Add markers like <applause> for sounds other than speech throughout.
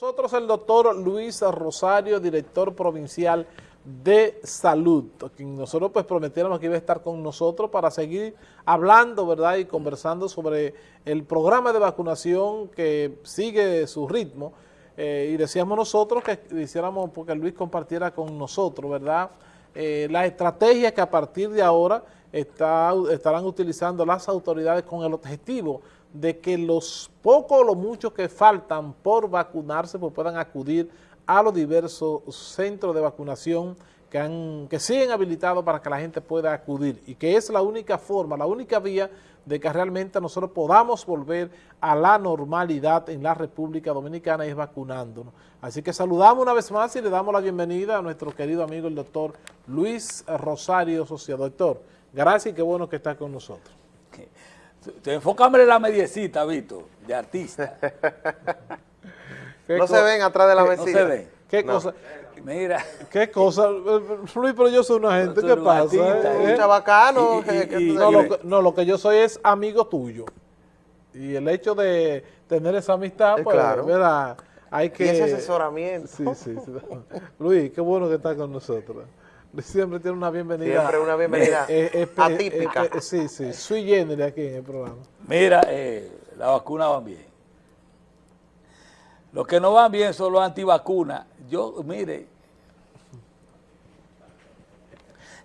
Nosotros el doctor Luis Rosario, director provincial de salud, quien nosotros pues que iba a estar con nosotros para seguir hablando, ¿verdad? Y conversando sobre el programa de vacunación que sigue su ritmo eh, y decíamos nosotros que hiciéramos porque Luis compartiera con nosotros, ¿verdad? Eh, la estrategia que a partir de ahora estarán utilizando las autoridades con el objetivo de que los pocos o los muchos que faltan por vacunarse pues puedan acudir a los diversos centros de vacunación que, han, que siguen habilitados para que la gente pueda acudir y que es la única forma, la única vía de que realmente nosotros podamos volver a la normalidad en la República Dominicana y es vacunándonos. Así que saludamos una vez más y le damos la bienvenida a nuestro querido amigo el doctor Luis Rosario Socia. Doctor, gracias y qué bueno que está con nosotros. Enfócame en la mediecita, Vito, de artista. <laughs> no se ven atrás de la mesita. No se ven. ¿Qué cosa? Mira. ¿Qué cosa? Luis, pero yo soy una gente, ¿qué pasa? ¿Eh? Un chabacano. no, lo que, no, lo que yo soy es amigo tuyo. Y el hecho de tener esa amistad, pues, claro. ¿verdad? Hay que... Y ese asesoramiento. Sí, sí, sí. Luis, qué bueno que estás con nosotros <laughs> siempre tiene una bienvenida. Siempre una bienvenida eh, eh, eh, atípica. sí, sí, sui generis aquí en el programa. Mira, la vacuna van bien. Los que no van bien son los antivacunas. Yo, mire,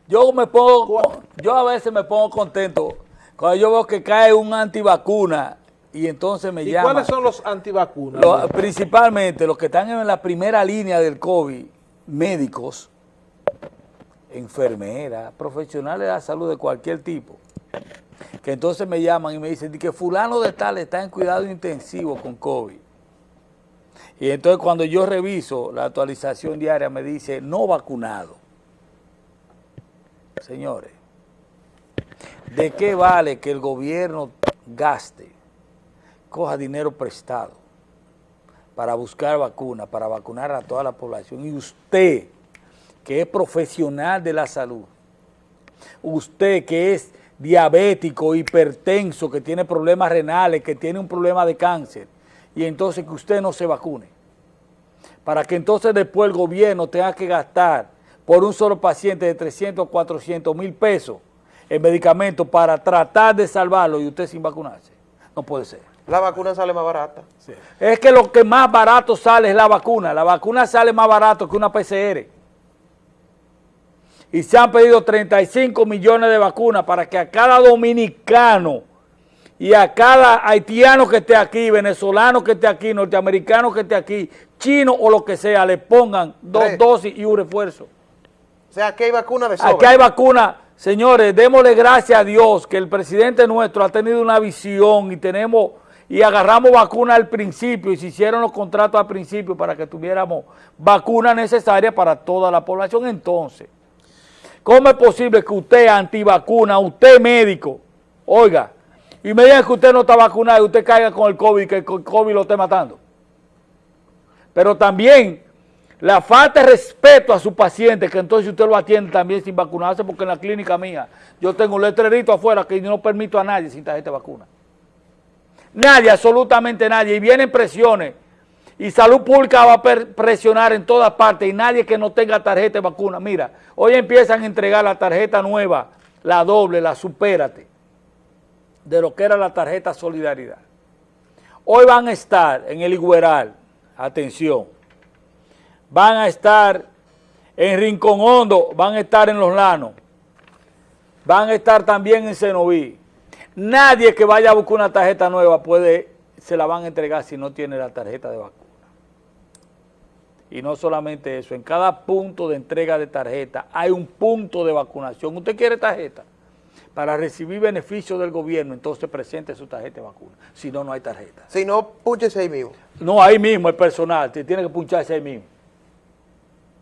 yo me pongo, yo a veces me pongo contento cuando yo veo que cae un antivacuna y entonces me ¿Y llama. cuáles son los antivacunas? principalmente los que están en la primera línea del COVID, médicos, enfermeras, profesionales de la salud de cualquier tipo, que entonces me llaman y me dicen que fulano de tal está en cuidado intensivo con COVID. Y entonces cuando yo reviso la actualización diaria me dice no vacunado. Señores, ¿de qué vale que el gobierno gaste, coja dinero prestado para buscar vacunas, para vacunar a toda la población y usted que es profesional de la salud, usted que es diabético, hipertenso, que tiene problemas renales, que tiene un problema de cáncer, y entonces que usted no se vacune, para que entonces después el gobierno tenga que gastar por un solo paciente de 300 o 400 mil pesos en medicamentos para tratar de salvarlo y usted sin vacunarse. No puede ser. La vacuna sale más barata. Es que lo que más barato sale es la vacuna. La vacuna sale más barato que una PCR y se han pedido 35 millones de vacunas para que a cada dominicano y a cada haitiano que esté aquí, venezolano que esté aquí, norteamericano que esté aquí, chino o lo que sea, le pongan dos dosis y un refuerzo. O sea, aquí hay vacuna de sobra. Aquí hay vacuna. Señores, démosle gracias a Dios que el presidente nuestro ha tenido una visión y tenemos y agarramos vacuna al principio y se hicieron los contratos al principio para que tuviéramos vacuna necesaria para toda la población. Entonces, ¿Cómo es posible que usted antivacuna, usted médico, oiga, y me diga que usted no está vacunado y usted caiga con el COVID y que el COVID lo esté matando? Pero también la falta de respeto a su paciente, que entonces usted lo atiende también sin vacunarse, porque en la clínica mía yo tengo un letrerito afuera que no permito a nadie sin tarjeta de vacuna. Nadie, absolutamente nadie. Y vienen presiones y salud pública va a presionar en todas partes y nadie que no tenga tarjeta de vacuna. Mira, hoy empiezan a entregar la tarjeta nueva, la doble, la supérate, de lo que era la tarjeta solidaridad. Hoy van a estar en el Igueral, atención, van a estar en Rincón Hondo, van a estar en Los Lanos, van a estar también en Cenoví. Nadie que vaya a buscar una tarjeta nueva puede, se la van a entregar si no tiene la tarjeta de vacuna. Y no solamente eso, en cada punto de entrega de tarjeta hay un punto de vacunación. ¿Usted quiere tarjeta? Para recibir beneficios del gobierno, entonces presente su tarjeta de vacuna. Si no, no hay tarjeta. Si no, púnchese ahí mismo. No, ahí mismo el personal, tiene que puncharse ahí mismo.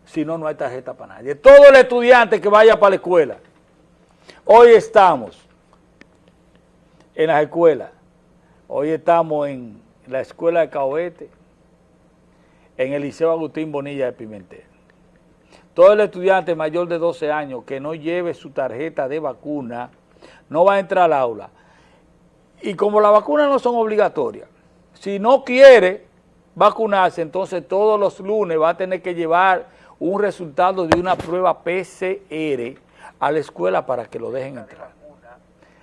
Si no, no hay tarjeta para nadie. Todo el estudiante que vaya para la escuela. Hoy estamos en las escuelas. Hoy estamos en la escuela de Caoete, en el Liceo Agustín Bonilla de Pimentel. Todo el estudiante mayor de 12 años que no lleve su tarjeta de vacuna no va a entrar al aula. Y como las vacunas no son obligatorias, si no quiere, vacunarse, entonces todos los lunes va a tener que llevar un resultado de una prueba PCR a la escuela para que lo dejen entrar.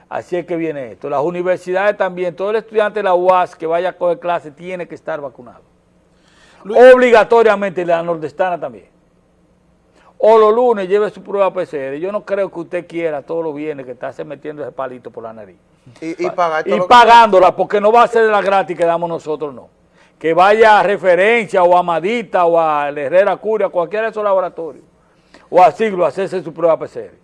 Así es que viene esto. Las universidades también, todo el estudiante de la UAS que vaya a coger clase tiene que estar vacunado. Obligatoriamente la nordestana también. O los lunes lleve su prueba PCR. Yo no creo que usted quiera todos los viernes que esté metiendo ese palito por la nariz. Y, pagándola, porque no va a ser de la gratis que damos nosotros, no. Que vaya a referencia o a Madita o a Herrera Curia, cualquiera de esos laboratorios, o a Siglo, a hacerse su prueba PCR.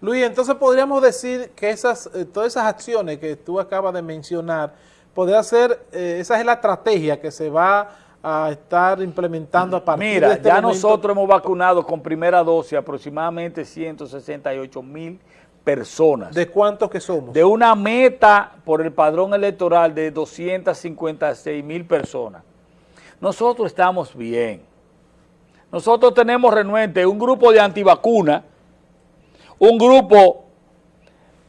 Luis, entonces podríamos decir que esas eh, todas esas acciones que tú acabas de mencionar, podría ser, eh, esa es la estrategia que se va a estar implementando a partir Mira, de este ya nosotros hemos vacunado con primera dosis aproximadamente 168 mil personas. ¿De cuántos que somos? De una meta por el padrón electoral de 256 mil personas. Nosotros estamos bien. Nosotros tenemos renuente un grupo de antivacunas, un grupo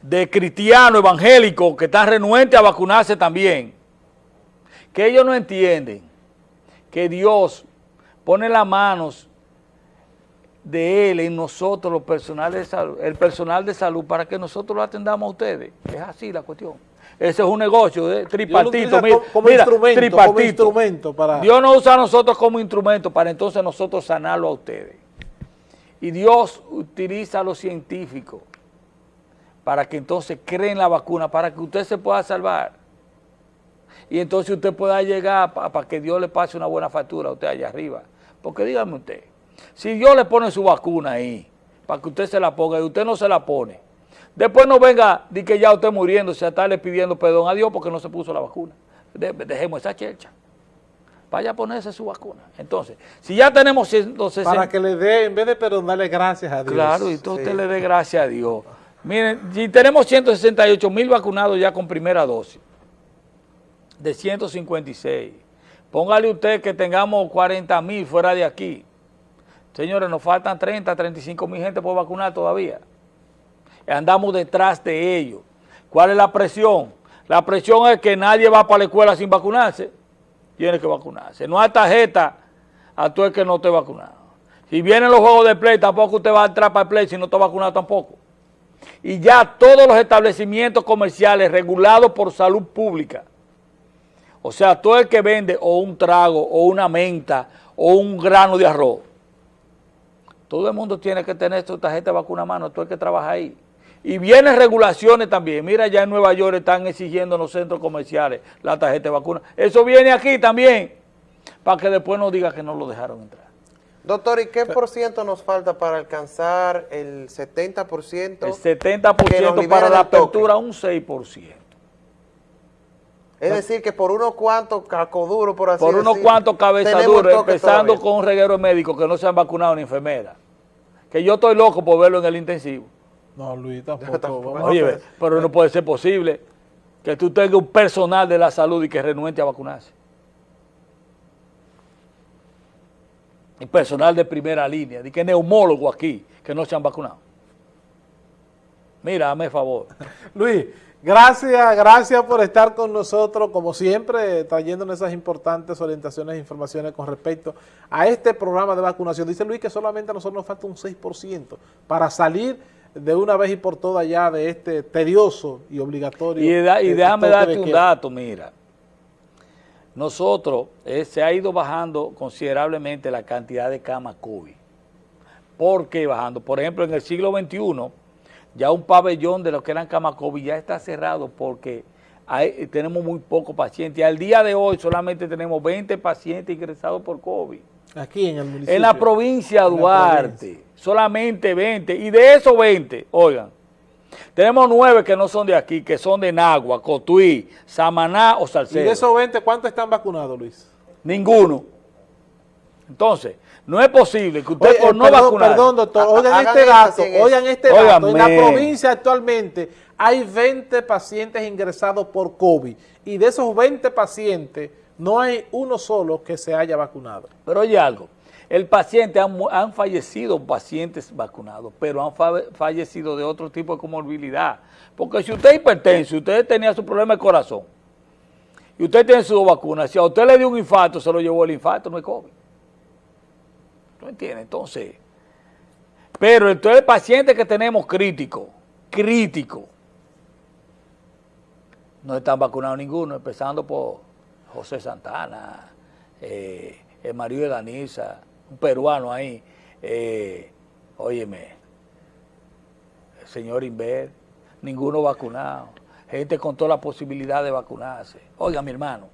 de cristianos evangélicos que están renuentes a vacunarse también, que ellos no entienden que Dios pone las manos de Él en nosotros, los personales de salud, el personal de salud, para que nosotros lo atendamos a ustedes. Es así la cuestión. Ese es un negocio de tripartito. Mira, como, instrumento, tripartito. instrumento para... Dios nos usa a nosotros como instrumento para entonces nosotros sanarlo a ustedes. Y Dios utiliza a los científicos para que entonces creen la vacuna, para que usted se pueda salvar. Y entonces usted pueda llegar para que Dios le pase una buena factura a usted allá arriba. Porque dígame usted, si Dios le pone su vacuna ahí, para que usted se la ponga y usted no se la pone, después no venga de que ya usted muriéndose a estarle pidiendo perdón a Dios porque no se puso la vacuna. dejemos esa chercha. Vaya a ponerse su vacuna. Entonces, si ya tenemos 160... Para que le dé, en vez de perdonarle gracias a Dios. Claro, y entonces usted le dé gracias a Dios. Miren, si tenemos 168 mil vacunados ya con primera dosis, de 156, póngale usted que tengamos 40 mil fuera de aquí, Señores, nos faltan 30, 35 mil gente por vacunar todavía. Andamos detrás de ellos. ¿Cuál es la presión? La presión es que nadie va para la escuela sin vacunarse. Tiene que vacunarse. No hay tarjeta a tú el que no esté vacunado. Si vienen los juegos de play, tampoco usted va a entrar para el play si no está vacunado tampoco. Y ya todos los establecimientos comerciales regulados por salud pública, o sea, todo el que vende o un trago o una menta o un grano de arroz, todo el mundo tiene que tener su tarjeta de vacuna a mano, todo el que trabaja ahí. Y vienen regulaciones también. Mira, ya en Nueva York están exigiendo en los centros comerciales la tarjeta de vacuna. Eso viene aquí también, para que después no diga que no lo dejaron entrar. Doctor, ¿y qué por ciento nos falta para alcanzar el 70%? El 70% para la apertura, un 6%. Es decir, que por unos cuantos cacoduros, por así Por unos cuantos cabezaduros, empezando con un reguero médico que no se han vacunado ni enfermera. Que yo estoy loco por verlo en el intensivo. No, Luis, tampoco. <laughs> Oye, pero no puede ser posible que tú tengas un personal de la salud y que renuente a vacunarse. Y personal de primera línea, de que neumólogo aquí, que no se han vacunado. Mira, dame favor. <laughs> Luis, Gracias, gracias por estar con nosotros, como siempre, trayéndonos esas importantes orientaciones e informaciones con respecto a este programa de vacunación. Dice Luis que solamente a nosotros nos falta un 6% para salir de una vez y por todas ya de este tedioso y obligatorio. Y, y déjame darte un dato, mira. Nosotros, eh, se ha ido bajando considerablemente la cantidad de camas COVID. ¿Por qué bajando? Por ejemplo, en el siglo XXI ya un pabellón de lo que eran camas COVID ya está cerrado porque tenemos muy pocos pacientes. Al día de hoy solamente tenemos 20 pacientes ingresados por COVID. Aquí en el municipio. En la provincia de Duarte, solamente 20. Y de esos 20, oigan, tenemos 9 que no son de aquí, que son de Nagua, Cotuí, Samaná o Salcedo. ¿Y de esos 20 cuántos están vacunados, Luis? Ninguno. Entonces, no es posible que usted por no perdón, vacunar... Perdón, doctor, oigan este dato, oigan este dato. En la provincia actualmente hay 20 pacientes ingresados por COVID y de esos 20 pacientes no hay uno solo que se haya vacunado. Pero oye algo, el paciente, han, han fallecido pacientes vacunados, pero han fallecido de otro tipo de comorbilidad. Porque si usted es hipertenso, usted tenía su problema de corazón, y usted tiene sus dos vacunas, si a usted le dio un infarto, se lo llevó el infarto, no es COVID. ¿No entiende? Entonces, pero entonces el paciente que tenemos crítico, crítico, no están vacunados ninguno, empezando por José Santana, eh, el marido de Danisa, un peruano ahí, eh, óyeme, el señor Inver, ninguno vacunado, gente con toda la posibilidad de vacunarse. Oiga, mi hermano,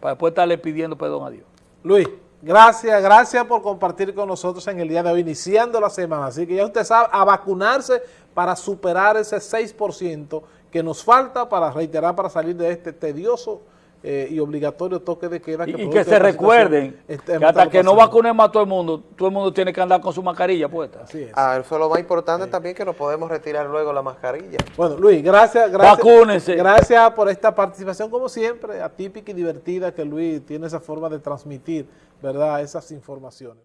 para después estarle pidiendo perdón a Dios. Luis, gracias, gracias por compartir con nosotros en el día de hoy, iniciando la semana. Así que ya usted sabe, a vacunarse para superar ese 6% que nos falta para reiterar, para salir de este tedioso eh, y obligatorio toque de queda. Y, y produce que se recuerden este, que hasta que no vacunemos a todo el mundo, todo el mundo tiene que andar con su mascarilla puesta. Así es. Ah, eso es lo más importante también, que nos podemos retirar luego la mascarilla. Bueno, Luis, gracias, gracias. Vacúnense. Gracias por esta participación, como siempre, atípica y divertida que Luis tiene esa forma de transmitir, ¿verdad?, esas informaciones.